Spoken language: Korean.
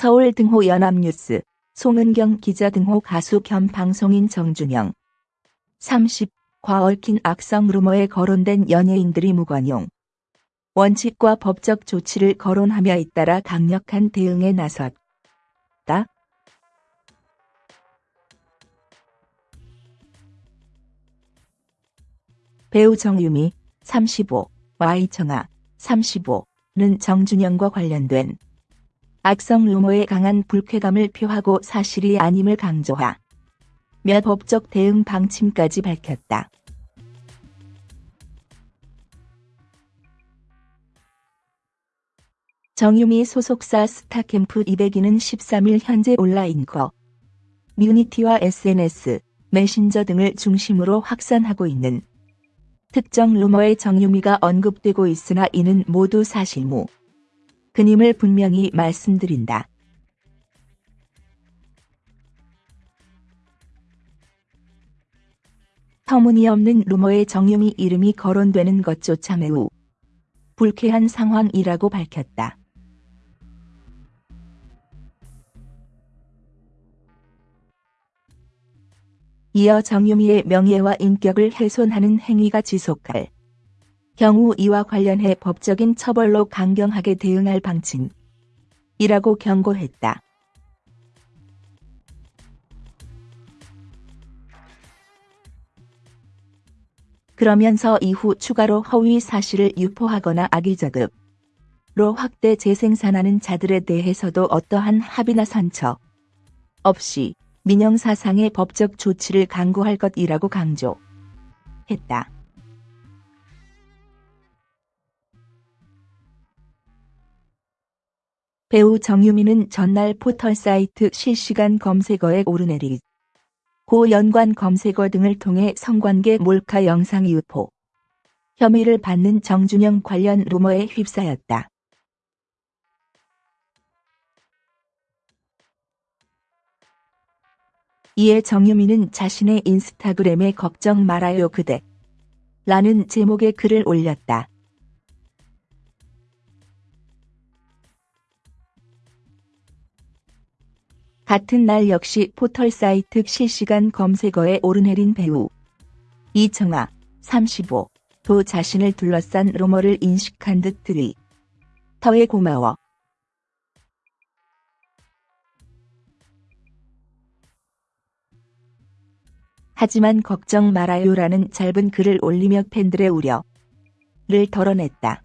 서울 등호 연합뉴스 송은경 기자 등호 가수 겸 방송인 정준영 30. 과 얽힌 악성 루머에 거론된 연예인들이 무관용 원칙과 법적 조치를 거론하며 잇따라 강력한 대응에 나섰다. 배우 정유미 35, Y청아 35는 정준영과 관련된 악성 루머에 강한 불쾌감을 표하고 사실이 아님을 강조하 며 법적 대응 방침까지 밝혔다. 정유미 소속사 스타캠프 200위는 13일 현재 온라인 거 뮤니티와 SNS, 메신저 등을 중심으로 확산하고 있는 특정 루머의 정유미가 언급되고 있으나 이는 모두 사실무. 그님을 분명히 말씀드린다. 터무니없는 루머의 정유미 이름이 거론되는 것조차 매우 불쾌한 상황이라고 밝혔다. 이어 정유미의 명예와 인격을 훼손하는 행위가 지속할 경우 이와 관련해 법적인 처벌로 강경하게 대응할 방침이라고 경고했다. 그러면서 이후 추가로 허위 사실을 유포하거나 악의적으로 확대 재생산하는 자들에 대해서도 어떠한 합의나 선처 없이 민영사상의 법적 조치를 강구할 것이라고 강조했다. 배우 정유미는 전날 포털 사이트 실시간 검색어에 오르내리 고 연관 검색어 등을 통해 성관계 몰카 영상 유포 혐의를 받는 정준영 관련 루머에 휩싸였다. 이에 정유미는 자신의 인스타그램에 걱정 말아요 그대 라는 제목의 글을 올렸다. 같은 날 역시 포털 사이트 실시간 검색어에 오르내린 배우. 이청아 35도 자신을 둘러싼 루머를 인식한 듯 트위 터에 고마워. 하지만 걱정 말아요라는 짧은 글을 올리며 팬들의 우려를 덜어냈다.